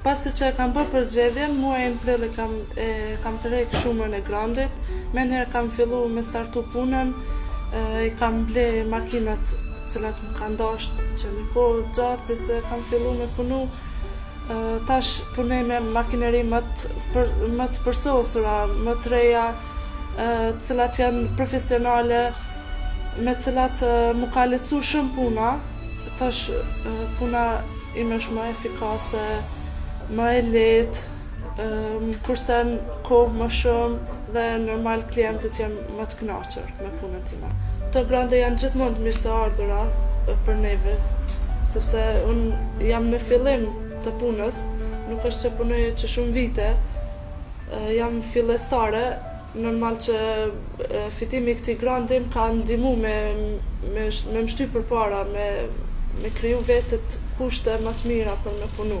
Pasi që e kam bërë përzgjedhjen, muajin prill e kam e kam tërheq shumën e grantit. Menjëherë kam fillu me startu punën, i kam ble makinat cilat më kanë dashtë që një kohë gjatë përse kam fillu me punu tash punoj me makineri më të, për, më të përsosura, më të reja cilat janë profesionale me cilat më ka lehtësu shumë puna Tash puna ime është ma efikase, ma e lehtë, më kursen kohë më shumë dhe normal klientët janë ma të kënaqur me punën time. Këto grante janë gjithmonë të mirëseardhura për neve, sepse unë jam në fillim të punës, nuk është që punoj që shumë vite, jam fillestare, Normal që fitimi i këtij granti më ka ndihmu me me më shty përpara, me me kriju vetet kushte ma të mira për me punu.